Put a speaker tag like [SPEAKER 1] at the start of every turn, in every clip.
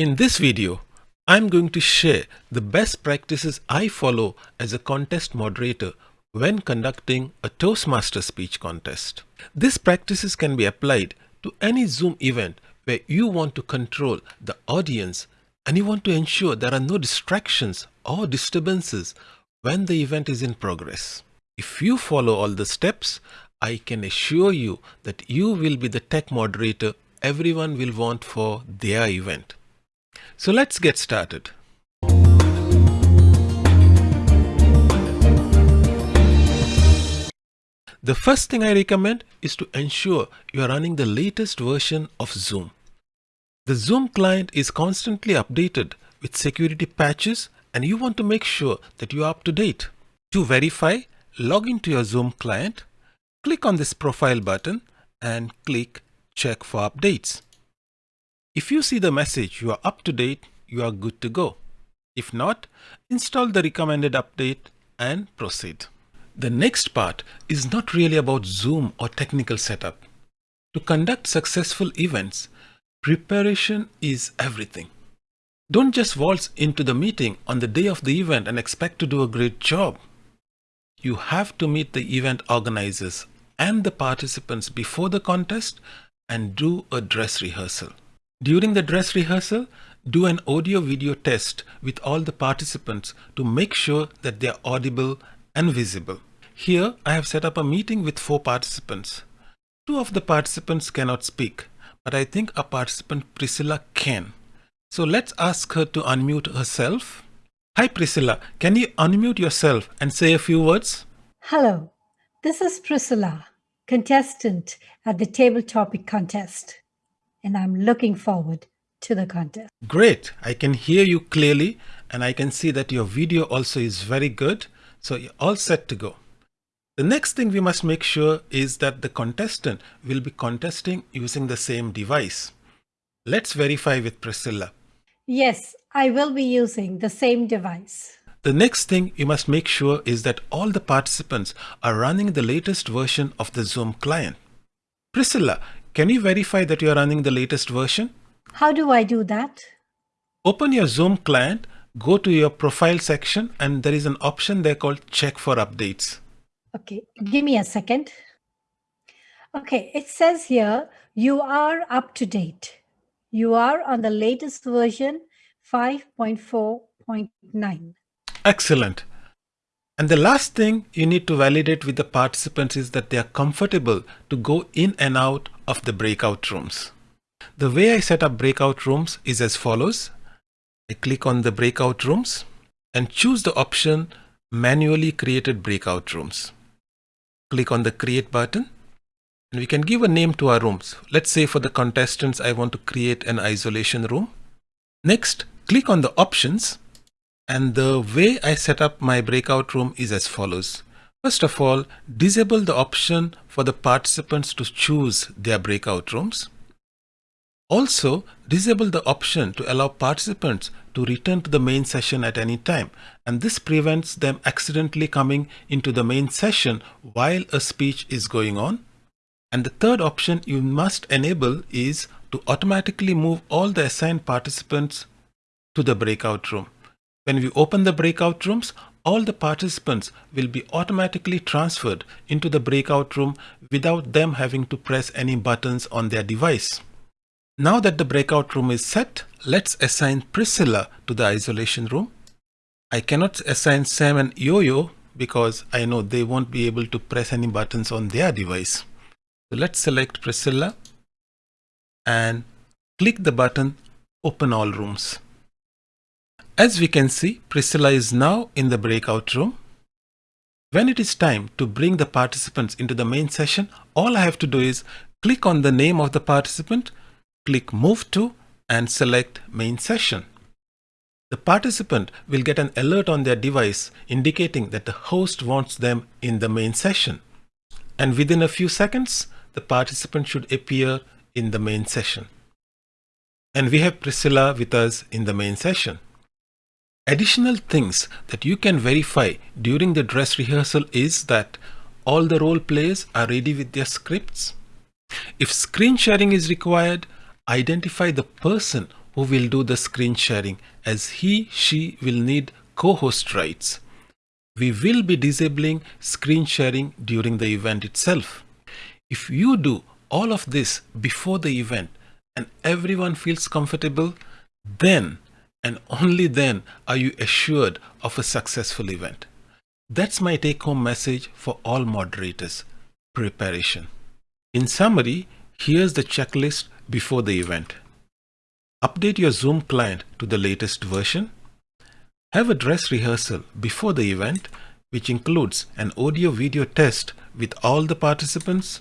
[SPEAKER 1] In this video, I'm going to share the best practices I follow as a contest moderator when conducting a Toastmaster speech contest. These practices can be applied to any Zoom event where you want to control the audience and you want to ensure there are no distractions or disturbances when the event is in progress. If you follow all the steps, I can assure you that you will be the tech moderator everyone will want for their event. So let's get started. The first thing I recommend is to ensure you are running the latest version of Zoom. The Zoom client is constantly updated with security patches and you want to make sure that you are up to date. To verify, log into your Zoom client, click on this profile button and click check for updates. If you see the message you are up to date, you are good to go. If not, install the recommended update and proceed. The next part is not really about Zoom or technical setup. To conduct successful events, preparation is everything. Don't just waltz into the meeting on the day of the event and expect to do a great job. You have to meet the event organizers and the participants before the contest and do a dress rehearsal. During the dress rehearsal, do an audio video test with all the participants to make sure that they are audible and visible. Here I have set up a meeting with four participants. Two of the participants cannot speak, but I think a participant Priscilla can. So let's ask her to unmute herself. Hi Priscilla, can you unmute yourself and say a few words?
[SPEAKER 2] Hello, this is Priscilla, contestant at the Table Topic Contest, and I'm looking forward to the contest.
[SPEAKER 1] Great, I can hear you clearly and I can see that your video also is very good. So you're all set to go. The next thing we must make sure is that the contestant will be contesting using the same device. Let's verify with Priscilla.
[SPEAKER 2] Yes, I will be using the same device.
[SPEAKER 1] The next thing you must make sure is that all the participants are running the latest version of the Zoom client. Priscilla, can you verify that you are running the latest version?
[SPEAKER 2] How do I do that?
[SPEAKER 1] Open your Zoom client, go to your profile section and there is an option there called check for updates.
[SPEAKER 2] Okay, give me a second. Okay, it says here you are up to date. You are on the latest version 5.4.9.
[SPEAKER 1] Excellent. And the last thing you need to validate with the participants is that they are comfortable to go in and out of the breakout rooms. The way I set up breakout rooms is as follows. I click on the breakout rooms and choose the option manually created breakout rooms. Click on the create button and we can give a name to our rooms. Let's say for the contestants, I want to create an isolation room. Next, click on the options and the way I set up my breakout room is as follows. First of all, disable the option for the participants to choose their breakout rooms. Also, disable the option to allow participants to return to the main session at any time and this prevents them accidentally coming into the main session while a speech is going on. And the third option you must enable is to automatically move all the assigned participants to the breakout room. When we open the breakout rooms, all the participants will be automatically transferred into the breakout room without them having to press any buttons on their device. Now that the breakout room is set, let's assign Priscilla to the isolation room. I cannot assign Sam and Yo-Yo because I know they won't be able to press any buttons on their device. So let's select Priscilla and click the button Open All Rooms. As we can see, Priscilla is now in the breakout room. When it is time to bring the participants into the main session, all I have to do is click on the name of the participant click Move to and select Main Session. The participant will get an alert on their device indicating that the host wants them in the main session. And within a few seconds, the participant should appear in the main session. And we have Priscilla with us in the main session. Additional things that you can verify during the dress rehearsal is that all the role players are ready with their scripts. If screen sharing is required, identify the person who will do the screen sharing as he, she will need co-host rights. We will be disabling screen sharing during the event itself. If you do all of this before the event and everyone feels comfortable, then and only then are you assured of a successful event. That's my take home message for all moderators preparation. In summary, here's the checklist before the event. Update your Zoom client to the latest version. Have a dress rehearsal before the event, which includes an audio video test with all the participants.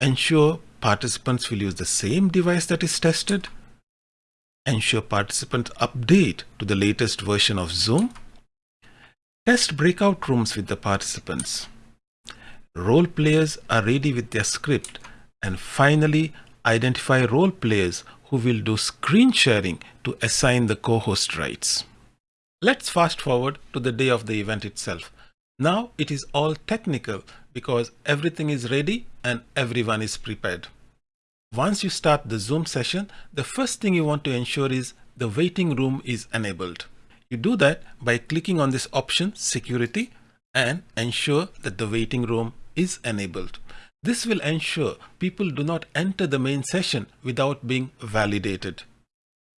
[SPEAKER 1] Ensure participants will use the same device that is tested. Ensure participants update to the latest version of Zoom. Test breakout rooms with the participants. Role players are ready with their script. And finally, identify role players who will do screen sharing to assign the co-host rights. Let's fast forward to the day of the event itself. Now it is all technical because everything is ready and everyone is prepared. Once you start the Zoom session, the first thing you want to ensure is the waiting room is enabled. You do that by clicking on this option security and ensure that the waiting room is enabled. This will ensure people do not enter the main session without being validated.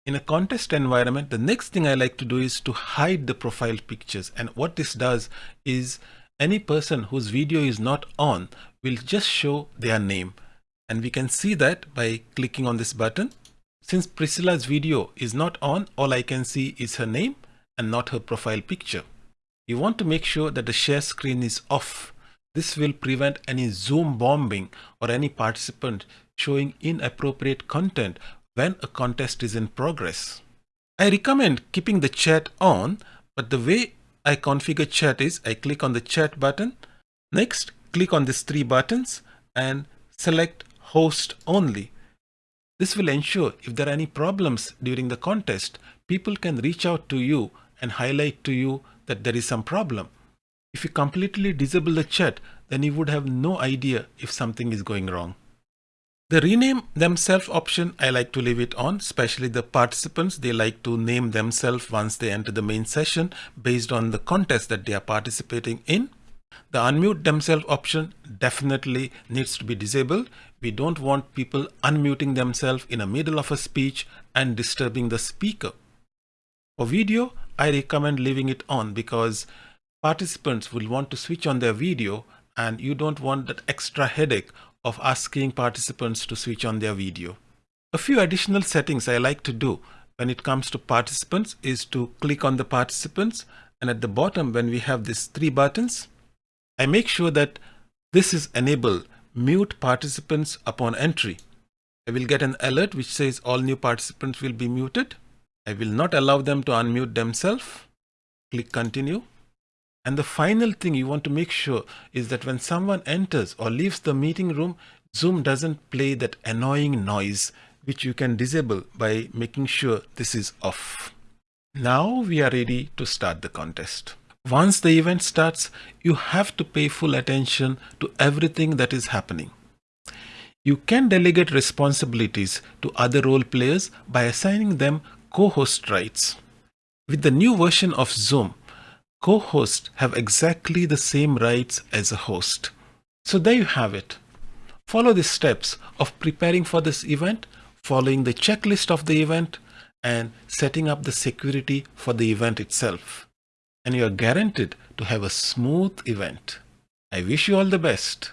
[SPEAKER 1] In a contest environment, the next thing I like to do is to hide the profile pictures. And what this does is any person whose video is not on will just show their name. And we can see that by clicking on this button. Since Priscilla's video is not on, all I can see is her name and not her profile picture. You want to make sure that the share screen is off. This will prevent any Zoom bombing or any participant showing inappropriate content when a contest is in progress. I recommend keeping the chat on, but the way I configure chat is I click on the chat button. Next, click on these three buttons and select host only. This will ensure if there are any problems during the contest, people can reach out to you and highlight to you that there is some problem. If you completely disable the chat, then you would have no idea if something is going wrong. The rename themselves option, I like to leave it on, especially the participants. They like to name themselves once they enter the main session based on the contest that they are participating in. The unmute themselves option definitely needs to be disabled. We don't want people unmuting themselves in the middle of a speech and disturbing the speaker. For video, I recommend leaving it on because participants will want to switch on their video and you don't want that extra headache of asking participants to switch on their video. A few additional settings I like to do when it comes to participants is to click on the participants and at the bottom when we have these three buttons, I make sure that this is enabled mute participants upon entry. I will get an alert which says all new participants will be muted. I will not allow them to unmute themselves. Click continue. And the final thing you want to make sure is that when someone enters or leaves the meeting room, Zoom doesn't play that annoying noise, which you can disable by making sure this is off. Now we are ready to start the contest. Once the event starts, you have to pay full attention to everything that is happening. You can delegate responsibilities to other role players by assigning them co-host rights. With the new version of Zoom, co-hosts have exactly the same rights as a host. So there you have it. Follow the steps of preparing for this event, following the checklist of the event, and setting up the security for the event itself. And you are guaranteed to have a smooth event. I wish you all the best.